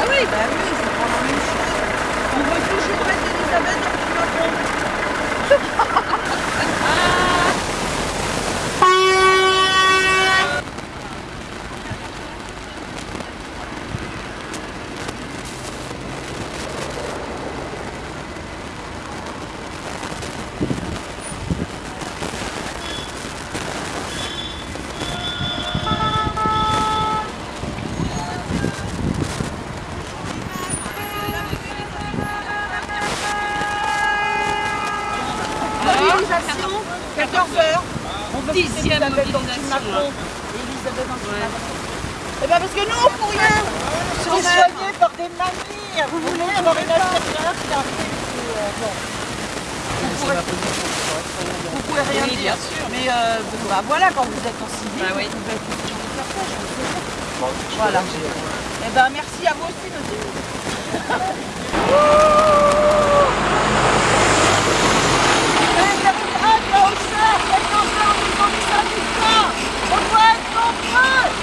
Ah bah oui, Ben oui, c'est pas la. On veut toujours mettre Elisabeth dans le Elisabeth là. Elisabeth. Macron. Eh ben parce que nous, on suis même. soignée par des mamies. Vous voulez avoir une infirmière qui arrive bon. Vous pourrez, vous pouvez rien Oui, dire. bien sûr. Mais euh, bah, voilà, quand vous êtes en civil, Bah oui. vous pouvez le cortège, je. Voilà. Eh ben merci à vous aussi, monsieur. Oh!